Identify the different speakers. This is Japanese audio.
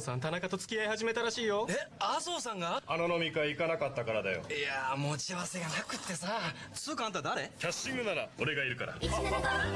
Speaker 1: さん田中と付き合い始めたらしいよ。
Speaker 2: え麻生さんが？
Speaker 3: あの飲み会行かなかったからだよ。
Speaker 2: いや持ち合わせがなくってさ。つうかあんた誰？
Speaker 3: キャッシングなら俺がいるから。
Speaker 4: 175